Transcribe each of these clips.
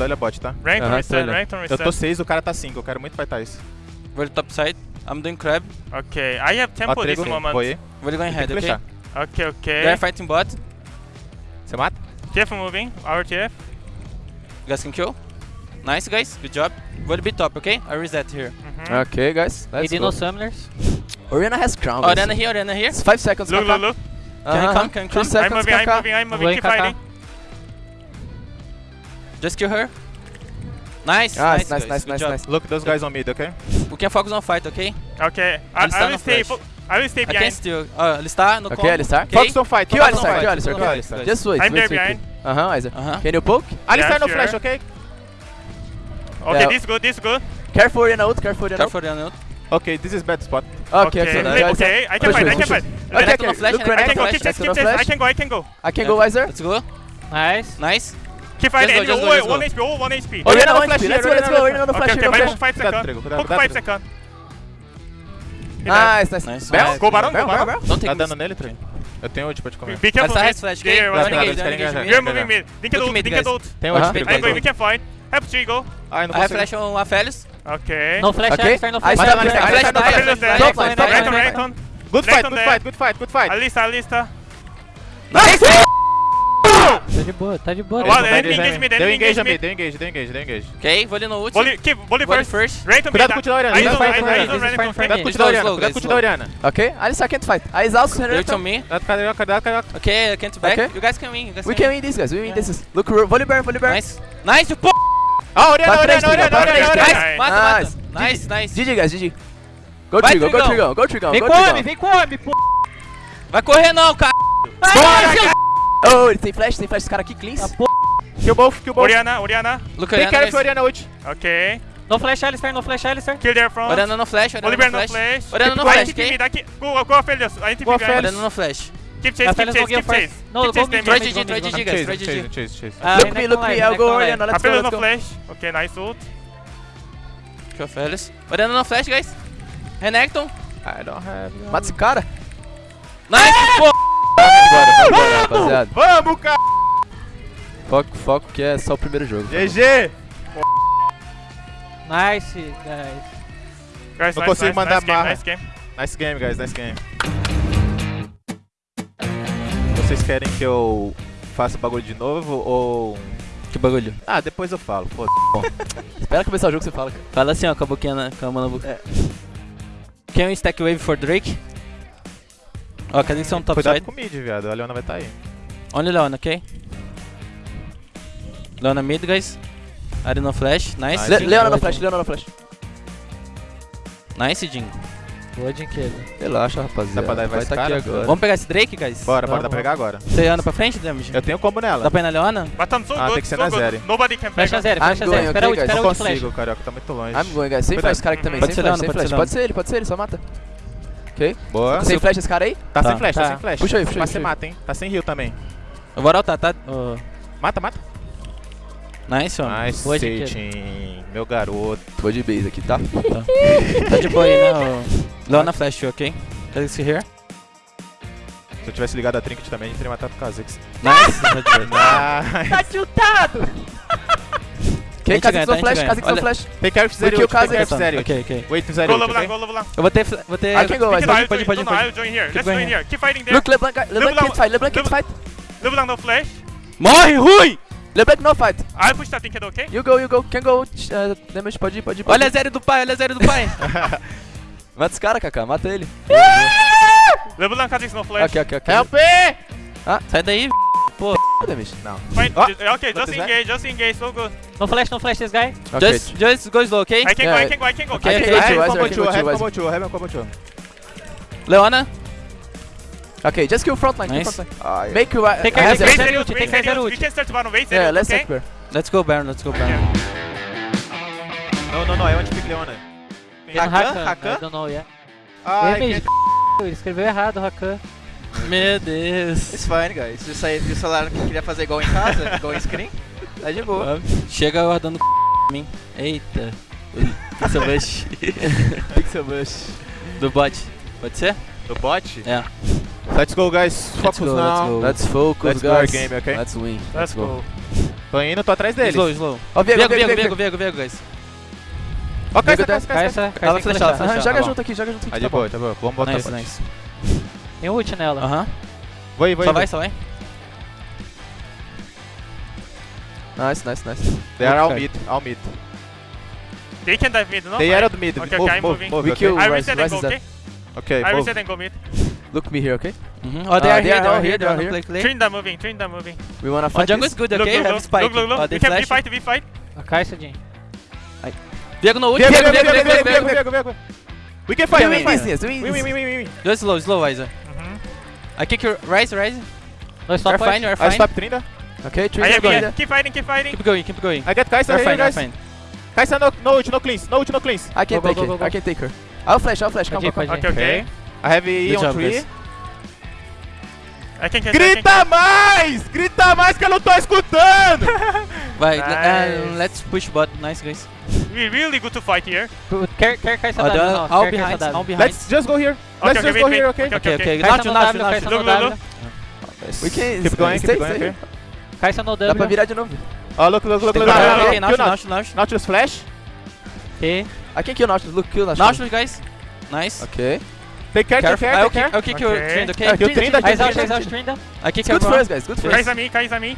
esquerda, olha bot, tá? Aham, tô reset, olhando. Renekton Eu reset. tô 6, o cara tá 5. Eu quero muito fightar isso. Volley top side. I'm doing crab. Okay, I have tempo this trigo. moment. Foi. Volley going head, flechar. Okay, okay. They're fighting bot. Você mata? TF moving, our TF. You guys can kill. Nice, guys. Good job. Volley be top, okay? I reset here. Mhm. Ok, guys. Let's go. no summoners. Oriana has crown. Oh. Arena here, Arena here. It's 5 seconds. Look, look, look. Can I Uh-huh. come? Can I Three come? I'm seconds, moving, I'm moving, I'm moving. Keep fighting. Just kill her. Nice, Nice, nice, nice, nice, nice, nice. Look those guys on mid, okay? We can focus on fight, okay? Okay, I, Alistar I will no stay. I will stay I can behind. still. Oh, alistar no Ok, combo. Alistar. Okay. Focus on fight. Kill Alistar, kill Alistar, Kill Alistar. Alistar. Just wait, I'm wait, there wait. behind. Aham, Isaac. Uh-huh. Can you poke? Alistar Yeah, no sure. flash, okay? Okay, Yeah. this good, this good. Careful Oriana ult, careful ult. Careful, Arena. Okay, this is bad spot. Ok, Okay, ok. wait, Isaac. okay, I can fight, I can fight. Okay, okay. Look, I can go, keep chase, keep flash. I can go, I can go. I can go, Weiser. Let's go. Nice. Nice. Keep fighting, Just go, and just go, all, just go. one HP, one HP. Oriana no flash Let's go, let's go. Oriana no Okay, flash, okay, flash. hook 5 Cuidado, seconds. Trigo, cuidado, Hook cuidado, 5 Trigo. seconds. Nice, nice. Nice. Bell? Go Barão, go Barão. Barão. Don't take Tá dando nele, Trigo? Eu tenho ult te comer. Be careful, mid. has flash, Yeah, okay? engage engajar. me. We're Engage, moving mid. Dink it ult, dink it ult. Tem ult, Aham. Trigo. I have we can fight. Have three go. Ai, não I have consigo. flash on Aphelios. Okay. No flash, Okay. Alistar, no I flash. I Flash flash flash line. Renekton. Good fight, good fight, good fight, good fight. Alista, Alista. Nice! Tá de boa, tá de boa. Olha, tá de ele boa. engage me, Deu ele engage me. mid, deu engage, deu engage, deu engage. Okay, volley no ult. Volley Volley first. Cuidado mid. com o ult da Oriana. I This is don't, fine I for me, don't this is Renekton fine for friend. Cuidado me. com o ult Slow, da Oriana, slow, cuidado com o ult slow. da Oriana. Okay, Alistar can't fight. I is also Renekton. me. Cuidado, Carioca, cuidado, Carioca. Okay, I can't back. You guys can win. We can win this, guys. We win this. Look, volley burn, volley burn. Nice. Nice, you po- Ah, Oriana, Oriana, Oriana, Oriana. Nice. Mata, Nice. mata. Nice, nice. GG, guys, GG. Go Trigão, go Trigão. Go Trigão, Vem go com homem, Trigão. vem com homem, pô. Vai correr não, cara. Oh, ele tem flash, tem flash. Esse cara aqui, cleans. Kill both, kill both. Oriana, Oriana. Look, Take Oriana, care of Oriana ult. Okay. No flash, Alistar, no flash, Alistar. Kill their front. Oriana no flash, Oriana Oliver no no flash. flash. Oriana no flash, keep okay? aqui. Go, go, Aphelios. I Go, behind. Aphelios. Oriana no flash. Keep chase, keep chase, keep chase. No, Keep go chase mid, GG, go GG, guys. Chase, Try chase, GG. chase, chase. Ah, Look me, look me. I'll go Oriana. Let's go, Aphelios let's no go. flash. Okay, nice ult. Kill Aphelios. Oriana no flash, guys. Renekton. I don't have... Mata esse cara. Nice, pô. Bora, rapaziada. Vamos, cara! Foco, foco que é só o primeiro jogo. GG! Nice, guys. Guys, Não nice, consigo nice, mandar nice game, barra. nice game. Nice game, guys, nice game. Vocês querem que eu faça o bagulho de novo ou... Que bagulho. Ah, depois eu falo, foda Espera começar o jogo que você fala, cara. Fala assim, ó, com a boquinha na, com a mão na boca. Can we stack wave for Drake? Ó, cadê que são top Cuidado side? com o mid, viado. A Leona vai estar tá aí. Only Leona, ok? Leona mid, guys. Ari no flash. Nice. Le Leona no flash, Leona no flash. Nice, Jin. Boa, Dinquedo. Relaxa, rapaziada. Dá pra dar Vai tá aqui agora. Vamos pegar esse Drake, guys? Bora, bora, dá pra pegar agora. Você anda pra frente, Damage? Eu tenho combo nela. Dá pra ir na Leona? But I'm so Ah, good, tem que ser so na zero. Nobody can Flecha peg. zero, flecha going, zero. Espera guys? espera Não flash. consigo, Carioca, tá muito longe. I'm going, guys. Sem Cuidado. flash esse cara aqui também. Sem flash, sem flash. Pode ser ele, pode ser ele, só mata. Ok. Boa. Sem flash esse cara aí? Tá, Tá. sem flash, tá, Tá. sem flash. Puxa aí, puxa aí, Mas você mata, hein? Tá sem heal também. Eu vou altar, tá? Ô, Mata, mata. Nice, homem. Nice, Boa. Meu garoto. Vou de base aqui, tá? Tá de boa aí, né? ô? Leona flash, ok? Cadê esse here? Se eu tivesse ligado a Trinket também, a gente teria matado o Kha'Zix. Nice. Tá de boa. Nice. Tá tiltado! Gente Kha'Zix no flash. Kha'Zix no flash. Take care of o ult, take care of ult. Ok, ok. Wait, Go zero ult, LeBlanc, okay? go LeBlanc. Eu vou ter... Vou ter... I can go, guys. it, I'll pode, pode, pode. I'll join here. Keep Let's going join here. here. Keep fighting there. Look, LeBlanc, LeBlanc LeBlanc- can't fight, LeBlanc can't fight. LeBlanc no flash. Morre, Rui! LeBlanc no fight. I'll push that Tinkedo, okay? You go, you go. Can go. Uh, damage, pode ir, pode ir. Olha a do pai, olha a zero do pai. Mata esse cara, Kaká. Mata ele. LeBlanc Kha'Zix no flash. Ok, ok, ok. Help! Sai daí. Fine. Oh, ju- Okay, just engage, just engage, so good. No flash, no flash, this guy. Ok. Just, just go slow, ok? I can go, Yeah, I can go, I can go. okay, I okay. can go I have combo I two, go I have combo two, I have combo two. Leona. Ok, just kill frontline, kill Nice. frontline. Ai, Make you... Take I care, take care. Take care. We ult. can start bottom, wait, Yeah, let's ult, take okay? her. Let's go Baron, let's go Baron. Não, não, não, é onde pick Leona. Tem no Rakan? I Rakan? don't know, yeah. Que... Ele escreveu errado, Rakan. Meu Deus. It's fine, guys. Se falaram que queria fazer igual em casa, igual em screen, tá de boa. Chega guardando c... mim. Eita. Pixel Bush. Pixel Bush. Do bot. Pode ser? Do bot? É. Let's go, guys. Let's Focus go, now. let's go. Let's focus, Let's go our guys. game, okay? Let's win. Let's go. Tô indo, tô atrás dele. Slow, slow. Ó, Viego, Viego, Viego, Viego, Viego. Viego, Viego, guys. Ó, Cai cai. essa, cai Ela essa flechar, ela joga tá bom. junto aqui, joga junto aqui. Ah, tá de boa, bom. tá boa. Vamos botar Nice, nice. Tem ult nela. Aham. Vou ir, vou ir. Só vai, só vai. Nice, nice, nice. They are all Okay. mid, all mid. They can dive mid, no? They are all mid. Okay, Move, okay, I'm move, moving. move, We okay? kill- I Rise- reset and go, okay? Okay, I move. reset and go mid. Look me here, okay? Mhm. Oh, they Ah, are they here, are they all are here, they are here. wanna play, play. Trinda moving, Trinda moving. We wanna Oh, fight jungle is this? good, okay? look, Have look, spike. look, look, Oh, look. they We can flash. V-fight, V-fight. A Kai'Sa, Jin. Viego no ult. Viego, Viego, Viego, Viego, Viego, Viego, Viego, Viego. Viego, Viego. We can We fight, can we win can this, fight. yes, we win We win, we this. win, we win. Just slow, slow, Isaac. Mhm. I kick your rise, rise. You're fine, you're I fine. stop Trinda. Okay, I three have going. it. Keep fighting, keep fighting. Keep going, keep going. I get Kai'Sa here, fine, guys. fine. Kai'Sa no, no ult, no cleans, no ult, no cleans. I can Go, go, take go, go, it. go. I can take her. I'll flash, I'll flash. Come ir, come ir. Okay, okay. I have E on job, 3. guys. I can catch, I can Grita mais! Grita mais que eu não tô escutando! Vai, Nice. uh, let's push bot. Nice, guys. We really good to fight here. Quer, quer Kai'Sa W, não. all Quer behind, all W. behind. Let's just go here. Let's okay, just wait, go wait. here, okay? Okay, Okay, okay. okay. Nacho, Nacho, Nacho. We can Keep going, stay, keep going. Okay? Kai'Sa no Dá pra W. virar de novo. Look, look, look, Okay, look. okay, look, okay, look, Nacho, kill Nacho, Nacho. Nautilus flash. Ok. I can kill Nautilus. Look, kill Nautilus. Nautilus, guys. Nice. Okay. Take care, take care, I'll take care. kick, I'll kick your Okay. trend, okay? Ah, Kill Trinda, kill Eyes out, Trinda. eyes out, Trinda. I kick Good first, guys. Good first. Me, Kai'Sa me.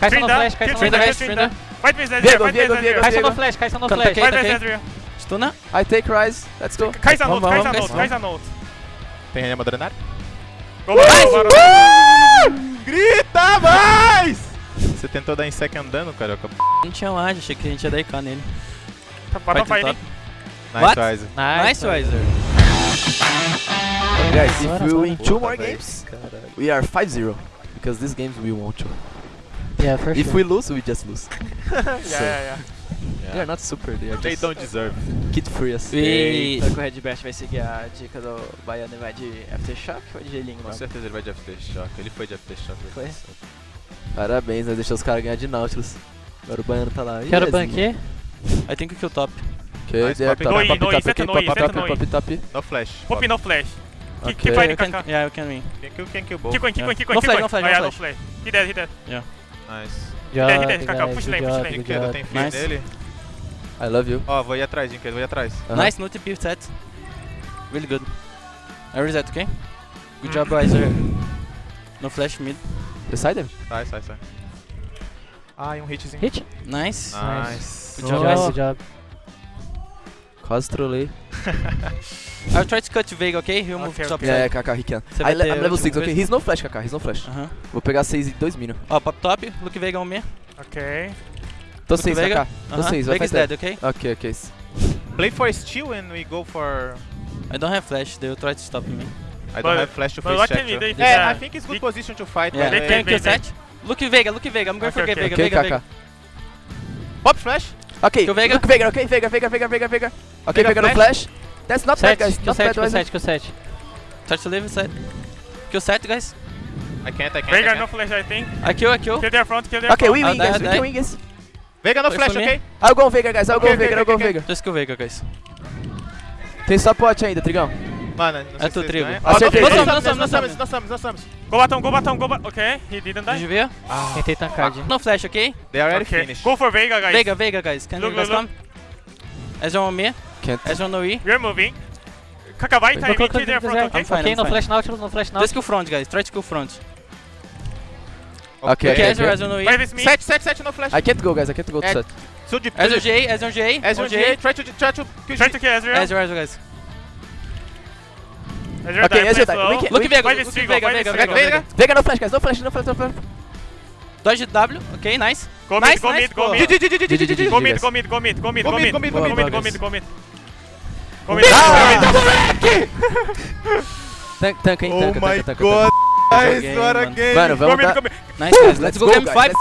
Kai'Sa no Trinda, flash, kill Kai'Sa no Trinda, Trinda, flash. kill guys, Trinda. Fight Ezreal, Viego, fight Viego, Viego. Ezreal. Kai'Sa no flash, Kai'Sa no Conta flash. aqui. Fight. Ezreal. Stuna. I take Rise. Let's go. Kai'Sa Vamos, note, Kai'Sa guys, note, Kai'Sa note. Tem back, go back. Grita mais! Você tentou dar em sec andando, carioca. Não tinha ward, achei que a gente ia dar IK nele. Bottom Fight fighting. Nice, What? Ryze. Nice, Riser. Guys, if we win two more games, we are 5-0. Because these games we won't to. Yeah, for If sure. we lose, we just lose. Yeah, yeah, They are not super, they are They just don't deserve. kid furious. We... Será que o Red Best vai seguir a dica do Baiano e vai de Aftershock ou de gelinho? Com certeza ele vai de Aftershock. Ele foi de Aftershock. Foi? Parabéns, né? Deixou os caras ganhar de Nautilus. Agora o Baiano tá lá. Quero Yes, banquê. I think we kill top. Ok, Nice, they are pop, top, no E, top, no E, top, E, pop, top, no E. top, top. No flash. Pop no flash. Okay. keep fighting, can, Kaka. yeah, you can win. Quem kill, quem kill both. Keep going, keep Yeah. going, keep going, No flash, going. no flash, no yeah, no flash. He dead, he dead. Nice. Kaká, guys, push lane, push lane. Dinquedo, tem fear Nice. nele. I love you. Ó, vou ir atrás, Dinquedo, vou ir atrás. Uh-huh. Nice, no TP set. Really good. I reset, okay? Good job, Riser. No flash mid. Them. Sai, sai, sai. Ai, um hitzinho. Hit. Nice. Nice. Good Good job, guys. good job. Quase trolei. I'll try to cut Vega, okay? He'll move Okay, top okay. Yeah. Kaká, he can. I I'm level último 6, ok? He's no flash, Kaká, he's no flash. Aham. Vou pegar 6 em 2 minions. Ó, pop top, Look Vega on me. Okay. Tô Look 6, Vega. Kaká. Tô Aham. 6, vai Vega is fight dead, okay? Ok, ok. Play for steal and we go for... I don't have flash, they'll try to stop me. I don't But- have flash to face luckily check. they- Yeah, yeah. I think it's good position to fight. Yeah, but, they uh, can- they- set? Look Vega, look Vega, I'm going for Okay, Vega, okay. Ok, Vega, Vega. Pop flash. Ok, Kill Vega. look Vega, ok? Vega, Vega, Vega, Vega, Vega. Ok, Vega Vega no flash. That's not Set, bad, guys. kill Not set, bad, kill guys. set, kill set. Touch to live, set. Kill set, guys. I can't, I can't. Veigar I no flash, I think. I kill, I kill. Kill their front, kill their Ok, front. we I'll win, die, guys. I'll We die. can win, guys. Vega no Wait flash, for me. ok? I'll go Vega, guys. I'll Okay, go okay, Vega, I'll okay, go okay. Vega. Just kill Vega, guys. Tem suporte ainda, Trigão. Mano, não sei É tu, Trigo. ganha. Acertei. Nós somos, nós somos, nós somos, nós somos. Go bottom, go bottom, go bottom. Okay, he didn't Did die. you ver? Tentei tancar, Jin. No flash, okay? They are already Okay, finished. go for Veigar, guys. Vega, Vega, guys. Can Look, you guys look, come? Ezra on me. Can't. Ezra no E. We're moving. Kaka, vai time, kill their front, okay? I'm fine, Ok, I'm no fine. flash Nautilus, no flash Just Nautilus. kill front, guys. Try to kill front. Ok, Okay, ok, Ezra, ok. Ezra no E. Sete, sete, sete no flash. I can't go, guys. I can't go to É. set. Sou de... Ezra J, Ezra J. Ezra on J. Try to, try to kill Try to kill Ezreal. Ezra, Ezra, guys. Ezreal Okay, Ezreal can- Look Vega, look Vega, Vega, Vega, Strigo. Vega. Vega no flash, guys. No flash, no flash, no flash. Dodge W, okay, nice. Go mid, nice, go mid. Go mid, go mid, go mid, go mid, Go mid, go mid, Go mid, go mid, go mid. Go mid, Ah, go mid. Tank, hein? Oh Tank, my tank, tank, god. tank. Nice, game, what a game. Mano, Go vamos dar... Nice, guys. Let's go game guys. 5.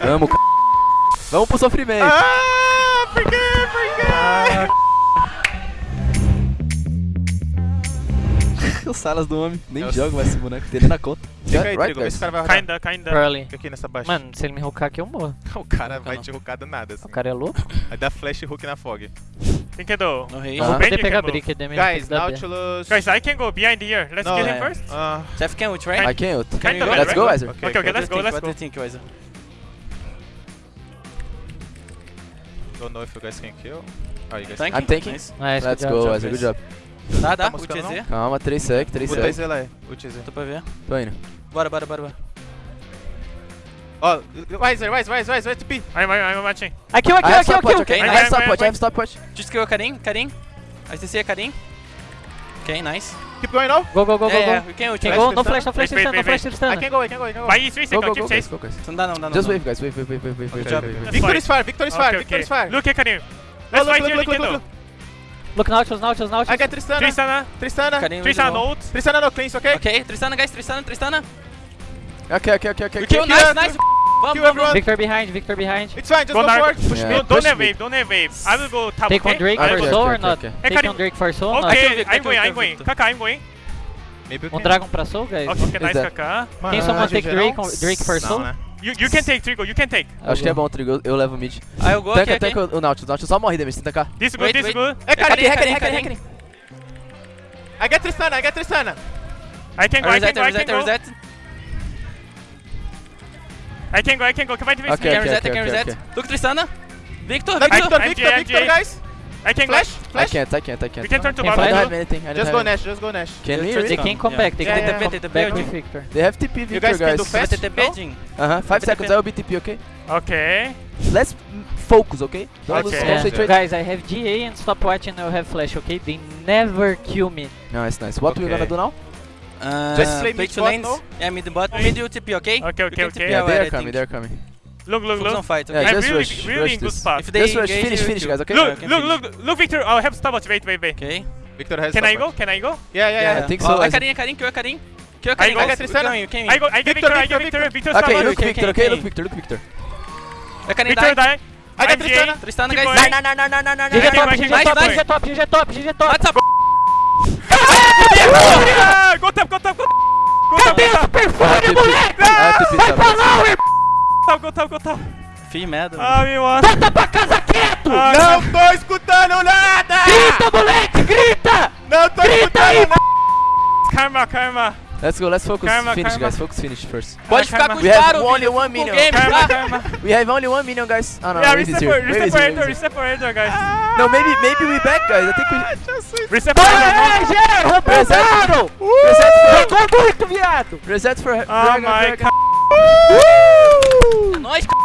Vamos, c... Vamos pro sofrimento. Ah, por quê, por quê? Os salas do homem. Nem Nossa. joga mais esse boneco. Tem na conta. Fica aí, Right, Trigo, vê se o cara vai rodar. Kinda, kinda. Early. Fica aqui nessa baixa. Mano, se ele me hoocar aqui, eu morro. O cara vai não. te hoocar do nada, assim. O cara é louco. Vai dar flash hook na fog. Quem que do? No rei. Ah. Pegar can brick, Guys. Nautilus. Guys, I can go behind here. Let's No, kill him first. Uh, Jeff can ult, right? I can't ult. Can go? go? Let's go, Weiser. Okay, okay, let's go, let's What do go. you think, Weiser? Don't know if you guys can kill. Oh, you guys? I'm tanking. Nice. Nice, Let's good go, job. Weiser. Good job. Dá, dá. Tá Ult buscando, EZ. Calma, 3 sec, 3 Puta sec. IZ lá, é. Ult IZ. Tô pra ver. Tô indo. Bora, bora, bora, bora. oh, Weiser, Weiser, Weiser, Weiser, TP. I'm, I'm, I'm watching. I kill, I I kill, have I? Vai, vai, have stop vai, watch, I vai. have stop watch. Just kill Karim, Karim. STC é Karim. Ok, nice. Keep going now. Go, go, go, go, yeah, yeah, go. we can ult. Can go, no flash, no flash, Wait, wait, no flash, I can go, I can go, I can go. Vai E3 Go, second, go, keep go, chase. go, guys. Não dá, não dá, não Just wave, guys. Wave, wave, wave, wave, wave. Victor is far, Victor is far, Victor is far. Look Karim. Let's fight look, here, look, look. Look, Nautilus, Nautilus, I Nautilus. get Tristana. Tristana. Tristana. Tristana ult. Tristana no cleanse, okay? Ok, Tristana, guys, Tristana, Tristana. Okay, okay, okay. We kill, nice, nice. Vamos, Kill vamos, everyone. Victor behind, Victor behind. It's fine, just Go go. Push Yeah. me. Don't, have wave, don't have wave. I will go top, Take okay? on Drake I will for Okay, soul okay, or not? okay. Take Karim. on Drake for soul or Okay, not? Victor, I'm going, I'm going. Kaka, I'm going. Maybe Um. Dragon pra soul, guys. Okay, nice? Kaka. Quem someone take GG, Drake, não? Drake for Não, soul? né? You, you can take, Trigo, you can take. Acho que é bom, Trigo. Eu- Eu levo mid. Ah, eu vou aqui, Tanca, aqui. tanca o Nautilus. Nautilus só morre, Demis. Tenta cá. This good, Wait, this good. É Karim, Karim, Karim. Karim. I get Tristana, I get Tristana. I can go, I can Reset, go, I reset, can go. reset. I can go, I can go. Vai, Divis. Okay, Can okay, reset, okay, can okay, reset. okay. Look, Tristana. Victor, Victor. Victor, Victor, guys. I can go. Flash, I flash. can't, I can't, I can't. We can turn to Can I bottom. don't flash. have anything. I don't Just have go anything. Nash, just go Nash. Can we Just really? They can come Yeah. back, they Yeah, can yeah, come yeah. back. TTP, Back TTP. with Victor. They have TP, You Victor, guys can guys. do fast. TTP, no? Jin. Uh-huh. Five TTP. seconds, I will be TP, okay? Okay. Let's focus, okay? Don't lose Okay. Yeah. concentrate. Guys, I have GA and stopwatch and I have flash, okay? They never kill me. Nice, nice. What we Okay. gonna do now? Uh, Just play play mid two bot, lanes. no? Yeah, mid bot. Mid UTP, okay? Okay, You okay, can okay. TP Yeah, away, they I are coming, think. they are coming. Look, look, Focus on look. fight, Yeah, okay? I'm just really, rush, really rush in good this. spot. If they Just rush, finish, you finish, guys, okay? Look, I look, look, look, Victor. I have stopwatch. Wait, wait, wait. Okay. Victor has Can I go? Can I go? Yeah, yeah, yeah. I think so. Oh, as- Karim, Karim, kill Karim. Kill I Karim. I get Tristana. Came, came. I go, I get Victor, I get Victor. Victor Okay, look Victor, okay. Look Victor, look Victor. Karim, Victor die. I got I'm Tristana. Tristana, guys. going. Die, die, die, die, die, die, GG top, GG top. GG top, GG top, GG top. What's up? Go top, go top, go Cadê o superfone, TP. moleque? I Vai pra tá? lá, irmão! top, go top, go top. Fih, merda. Ah, me mata. Volta pra casa quieto! Ah, Não tô escutando nada! Grita, moleque, grita! Não tô Grita aí, escutando nada! Karma, karma. Let's go, let's focus. Karma, finish, karma. guys. Focus, finish first. Pode Ah, ficar calma. com os We have caras, only one minion. game, Karma, tá? karma. We have only one minion, guys. Oh no, Yeah, Raze is reset here. reset is for here, is here. reset for enter, guys. No, maybe, maybe we back, guys. I think we Reset for enter. Aê, Gê, Reset. reset for Jogou muito, viado! reset for Oh my Nóis, cara.